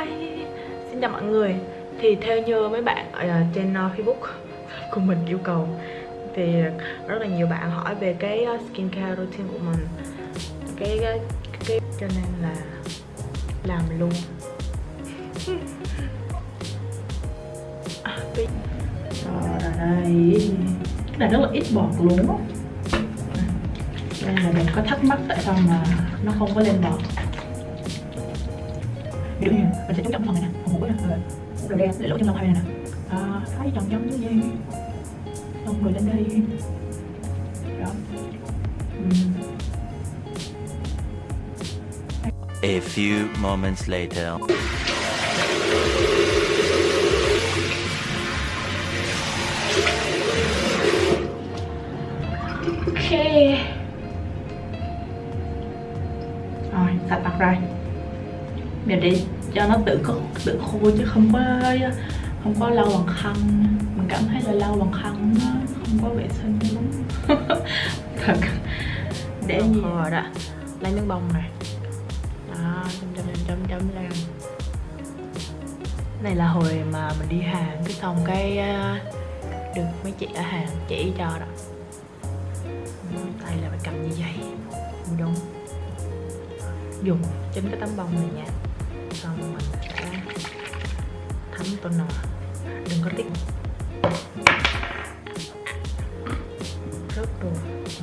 Hi Xin chào mọi người. Thì theo như mấy bạn ở à, trên à, Facebook của mình yêu cầu Thì rất là nhiều bạn hỏi về cái à, skincare routine của mình. Cái, cái, cái Cho nên là làm luôn. Rồi đây Cái này rất là ít bọt luôn á. Đây là mình có thắc mắc tại sao mà nó không có lên bọt dụ như mình sẽ chú trọng phần này nè phần mũi nè rồi rồi đen để lỗ trong lông hai này nè à, thấy tròn giống như vậy xong rồi lên đây đó. A few moments later. Ok. Rồi, sạch mặt rồi để để cho nó tự tự khô chứ không có không có lau bằng khăn. Mình cảm thấy là lau bằng khăn nó không có vệ sinh đúng thật. Để gì? rồi đó. Lấy miếng bông này đó chấm chấm chấm chấm lên. Này là hồi mà mình đi hàng cái xong cái được mấy chị ở hàng chỉ cho đó. Tay là phải cầm như vậy. Đúng dùng chính cái tấm bông này nha thấm toner đừng có tiếc rớt đồ.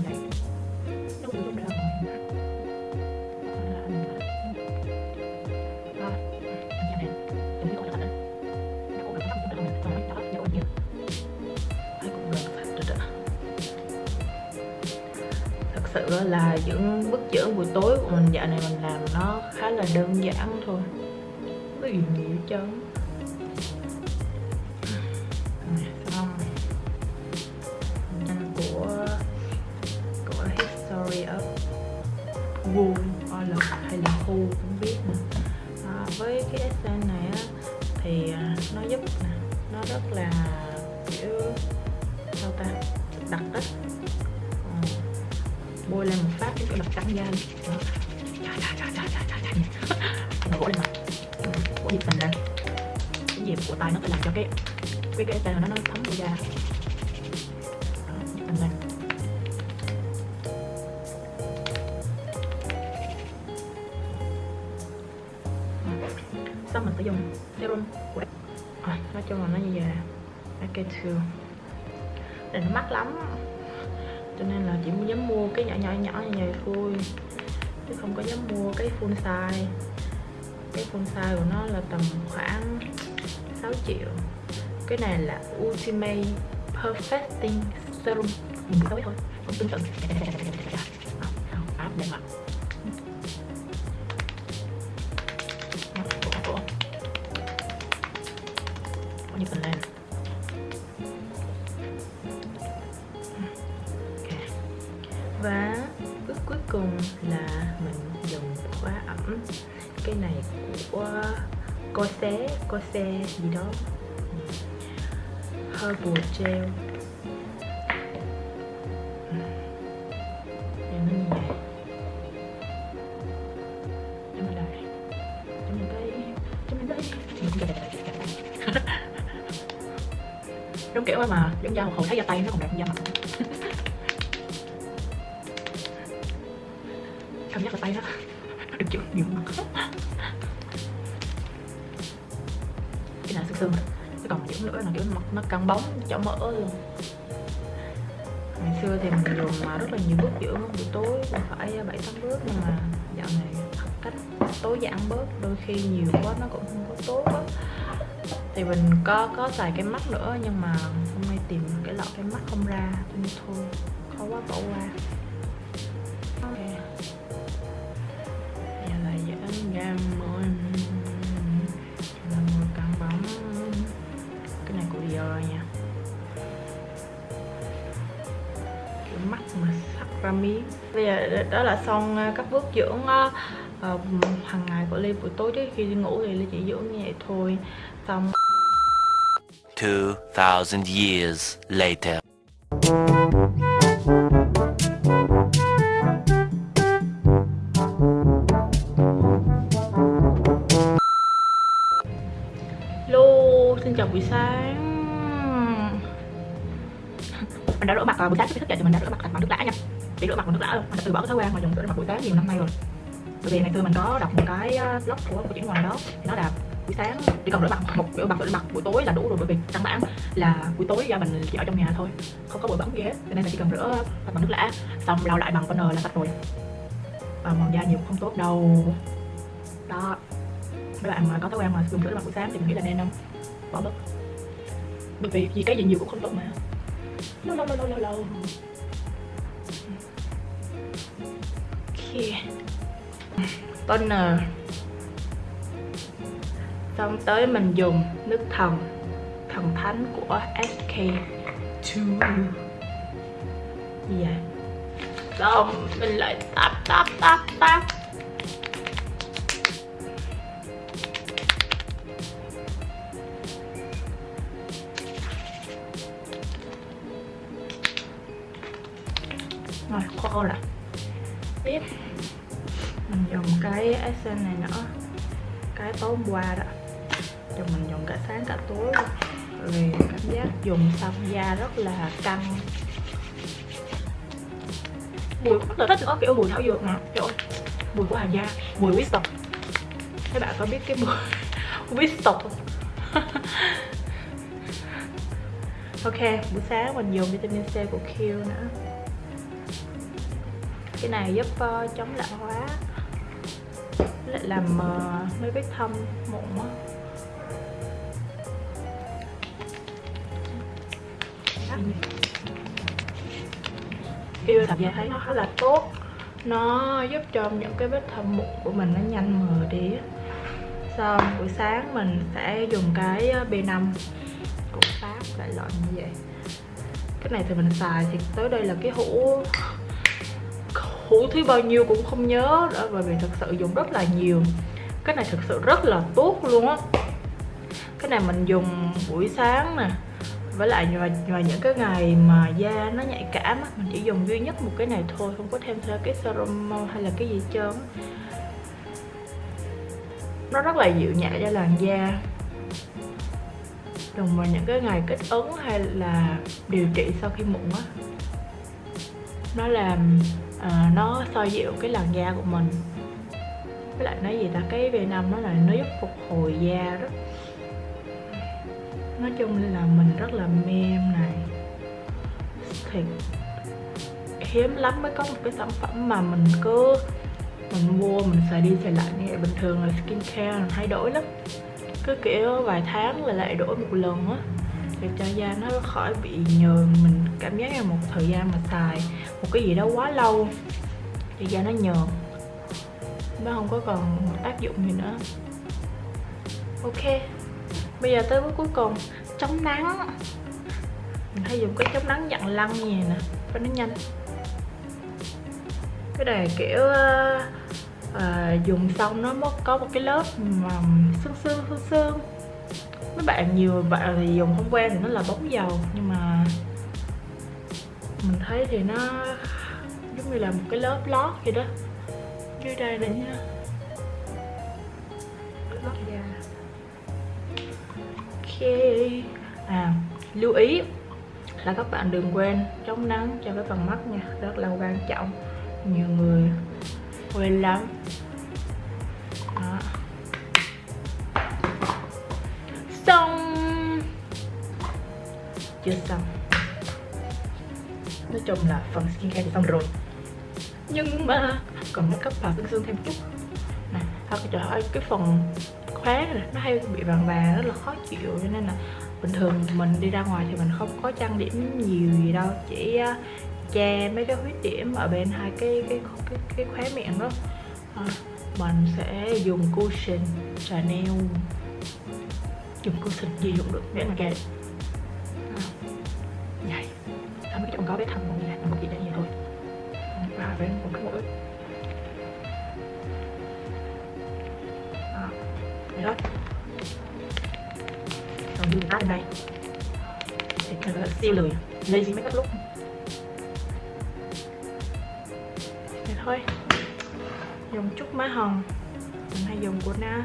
Này lúc lúc ra ngoài sự là những bức chữ buổi tối của mình dạo này mình làm nó khá là đơn giản thôi. Có gì nhiều chứ với cái essence này á, thì à, nó giúp nè, nó rất là, kiểu, sao ta, đặc á. Ừ. bôi lên một phát cái mặt trắng da trời trời trời trời trời trời trời. Gỗ lên mặt của dịp mình lên cái dịp của tay nó phải làm cho cái cái cái tay nó nó thấm vào da. Mình phải dùng serum của à, nói chung là nó như vậy AK2 này nó mắc lắm cho nên là chỉ dám mua cái nhỏ nhỏ nhỏ như vậy thôi chứ không có dám mua cái full size cái full size của nó là tầm khoảng 6 triệu cái này là Ultimate Perfecting Serum mình tối thôi không tương tự áp đẹp mặt và bước cuối cùng là mình dùng khóa ẩm. Cái này của cô xé cô gì đó. Herbal gel. Nhìn nó đây. Đây. Đúng kiểu mà, giống da một hồi thấy da tay nó còn đẹp hơn da mặt. Cảm giác là tay đó được chịu nhiều mặt cái này sương sương cái còn những nữa là kiểu mặt nó căng bóng chỏ mỡ luôn. Ngày xưa thì mình dùng mà rất là nhiều bước dưỡng buổi tối cũng phải à, bảy tám bước, nhưng mà dạo này học cách tối giản bớt. Đôi khi nhiều quá nó cũng không có tốt á. Thì mình có có xài cái mắt nữa, nhưng mà hôm nay tìm cái lọ cái mắt không ra, nên thôi, khó quá bỏ qua. Sắc ra miếng bây giờ đó là xong ờ, các bước dưỡng uh, hàng ngày của Ly buổi tối trước khi đi ngủ thì Ly chỉ dưỡng như vậy thôi. Xong. 2000 years later. Nước bỏ cái thói quen mà dùng sữa rửa mặt buổi sáng nhiều năm nay rồi. Bởi vì ngày xưa mình có đọc một cái ờ, blog của một chị ngoài đó, Thì nó là buổi sáng chỉ cần rửa mặt một rửa mặt rửa mặt buổi tối là đủ rồi, bởi vì căn bản là buổi tối da mình chỉ ở trong nhà thôi, không có bụi bẩn gì hết, cho nên là chỉ cần rửa mặt bằng nước lã, xong lau lại bằng toner là sạch rồi. Và màu da nhiều cũng không tốt đâu. Đó. Mấy bạn mà có thói quen mà dùng rửa mặt buổi sáng thì mình nghĩ là nên không? Bỏ bớt. Bởi vì gì cái gì nhiều cũng không tốt mà. Lâu lâu lâu lâu lâu lâu ok toner. Xong tới mình dùng nước thần. Thần thánh của SK2 gì vậy? Xong mình lại tap tap tap tap. Rồi khô lại cái này nữa cái tối hôm qua đó cho mình dùng cả sáng cả tối luôn. Vì cảm giác dùng xong da rất là căng. Mùi rất là thích có kiểu mùi thảo dược nè trời ơi mùi của hàng da mùi Winston các bạn có biết cái mùi Winston không? Ok buổi sáng mình dùng vitamin C của Q nữa. Cái này giúp uh, chống lão hóa lại làm uh, mấy vết thâm mụn á yêu tập da thấy nó khá là tốt. Nó giúp cho những cái vết thâm mụn của mình nó nhanh mờ đi xong buổi sáng mình sẽ dùng cái B5 của Pháp đại loại như vậy. Cái này thì mình xài thì tới đây là cái hũ hũ thứ bao nhiêu cũng không nhớ đó bởi vì thật sự dùng rất là nhiều. Cái này thực sự rất là tốt luôn á. Cái này mình dùng buổi sáng nè với lại ngoài vào những cái ngày mà da nó nhạy cảm á, mình chỉ dùng duy nhất một cái này thôi không có thêm thêm cái serum hay là cái gì trơn nó rất là dịu nhẹ cho làn da. Đồng vào những cái ngày kích ứng hay là điều trị sau khi mụn á. Nó làm à, nó xoa dịu cái làn da của mình. Với lại nói gì ta cái v năm nó là nó giúp phục hồi da rất nói chung là mình rất là mê em này. Thiệt hiếm lắm mới có một cái sản phẩm mà mình cứ mình mua mình xài đi xài lại như vậy. Bình thường là skincare mình thay đổi lắm. Cứ kiểu vài tháng là lại đổi một lần á. Để cho da nó khỏi bị nhờn. Mình cảm giác là một thời gian mà xài một cái gì đó quá lâu. Thì da nó nhờn. Nó không có còn tác dụng gì nữa. Ok bây giờ tới bước cuối cùng. Chống nắng. Mình hay dùng cái chống nắng dặn lăn như vậy nè cho nó nhanh. Cái này kiểu à, dùng xong nó mất có một cái lớp mà sương sương sương sương. Mấy bạn nhiều bạn thì dùng không quen thì nó là bóng dầu nhưng mà mình thấy thì nó giống như là một cái lớp lót vậy đó. Dưới đây này nha. Lót da. Ok. À lưu ý là các bạn đừng quên chống nắng cho cái phần mắt nha rất là quan trọng. Nhiều người quên lắm. Đó. Xong. Chưa xong nói chung là phần skincare thì xong rồi. Nhưng mà còn make up và xương xương thêm chút. Nè thôi trời ơi cái phần khóe này nó hay bị vàng vàng rất là khó chịu cho nên là bình thường mình đi ra ngoài thì mình không có trang điểm nhiều gì đâu chỉ uh, che mấy cái huyết điểm ở bên hai cái cái cái, cái khóe miệng đó. À, mình sẽ dùng cushion Chanel. Dùng cushion gì dùng được để mà kệ cái có biết thầm một gì một gì đây vậy thôi và với một cái mũi vậy thôi còn dùng tay đây. thì cái là siêu lười. Lấy gì mấy up lúc? vậy thôi. Dùng chút má hồng. Mình hay dùng của na.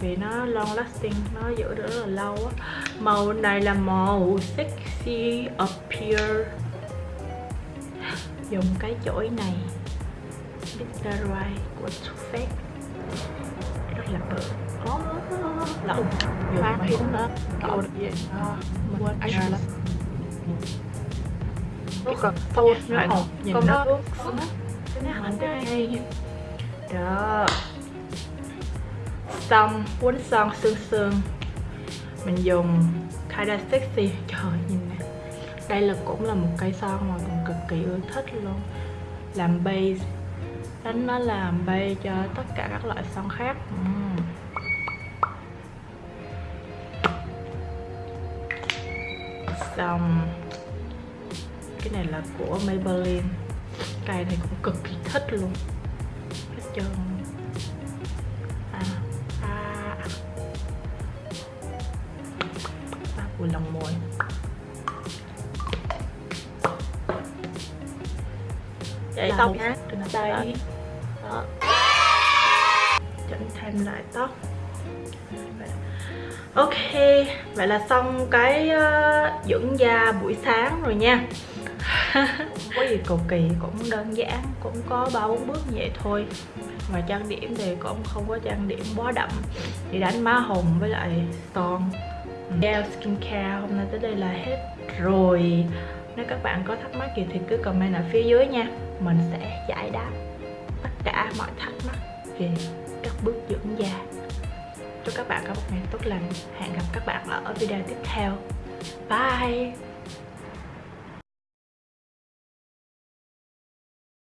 Vì nó long lasting, nó giữ được rất là lâu á màu này là màu sexy appear. Dùng cái chổi này. Bitterai của Too Faced. Rất là bự. Pha mấy cũng đó gì mình quên Ai lắm. Cái còn thôi nó hồng nhìn nó. ướt cái này cái hay đó. Xong. Quấn son xương xương mình dùng kinda sexy. Trời nhìn nè. Đây là cũng là một cây son mà mình cực kỳ ưa thích luôn. Làm base. Đánh nó làm base cho tất cả các loại son khác. Uhm. xong. Cái này là của Maybelline. Cây này cũng cực kỳ thích luôn. Hết trơn. Vừa lòng môi vậy tóc nhá. đây. đây đó. Chỉnh thêm lại tóc. Ok vậy là xong cái uh, dưỡng da buổi sáng rồi nha. Không có gì cầu kỳ cũng đơn giản cũng có ba bốn bước vậy thôi. Và trang điểm thì cũng không có trang điểm quá đậm. Chỉ đánh má hồng với lại son gel skincare hôm nay tới đây là hết rồi. Nếu các bạn có thắc mắc gì thì cứ comment ở phía dưới nha. Mình sẽ giải đáp tất cả mọi thắc mắc về các bước dưỡng da. Chúc các bạn có một ngày tốt lành. Hẹn gặp các bạn ở video tiếp theo. Bye!